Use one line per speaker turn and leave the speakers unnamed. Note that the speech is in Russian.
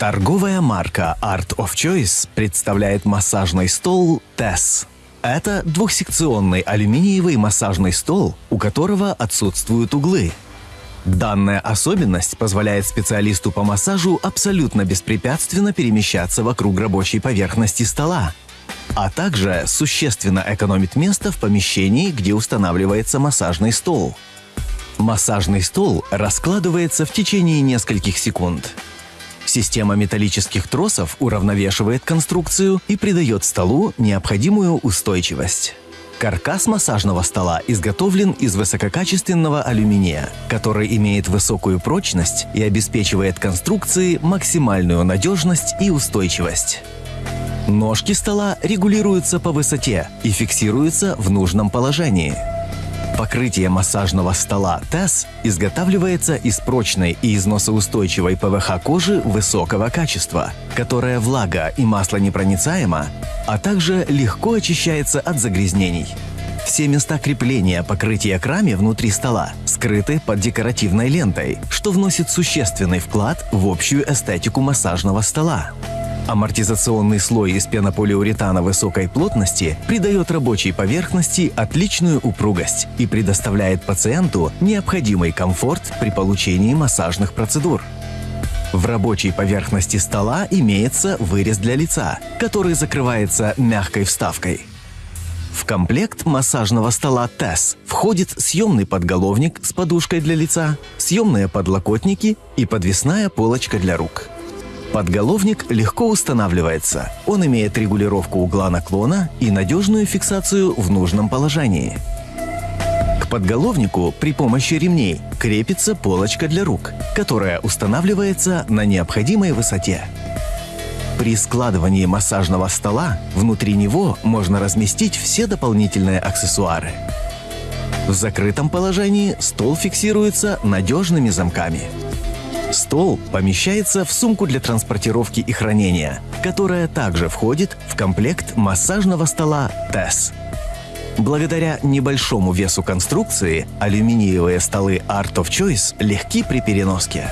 Торговая марка Art of Choice представляет массажный стол TESS. Это двухсекционный алюминиевый массажный стол, у которого отсутствуют углы. Данная особенность позволяет специалисту по массажу абсолютно беспрепятственно перемещаться вокруг рабочей поверхности стола, а также существенно экономит место в помещении, где устанавливается массажный стол. Массажный стол раскладывается в течение нескольких секунд. Система металлических тросов уравновешивает конструкцию и придает столу необходимую устойчивость. Каркас массажного стола изготовлен из высококачественного алюминия, который имеет высокую прочность и обеспечивает конструкции максимальную надежность и устойчивость. Ножки стола регулируются по высоте и фиксируются в нужном положении – Покрытие массажного стола TESS изготавливается из прочной и износоустойчивой ПВХ кожи высокого качества, которая влага и масло непроницаема, а также легко очищается от загрязнений. Все места крепления покрытия к раме внутри стола скрыты под декоративной лентой, что вносит существенный вклад в общую эстетику массажного стола. Амортизационный слой из пенополиуретана высокой плотности придает рабочей поверхности отличную упругость и предоставляет пациенту необходимый комфорт при получении массажных процедур. В рабочей поверхности стола имеется вырез для лица, который закрывается мягкой вставкой. В комплект массажного стола TESS входит съемный подголовник с подушкой для лица, съемные подлокотники и подвесная полочка для рук. Подголовник легко устанавливается. Он имеет регулировку угла наклона и надежную фиксацию в нужном положении. К подголовнику при помощи ремней крепится полочка для рук, которая устанавливается на необходимой высоте. При складывании массажного стола внутри него можно разместить все дополнительные аксессуары. В закрытом положении стол фиксируется надежными замками – Стол помещается в сумку для транспортировки и хранения, которая также входит в комплект массажного стола TESS. Благодаря небольшому весу конструкции алюминиевые столы Art of Choice легки при переноске.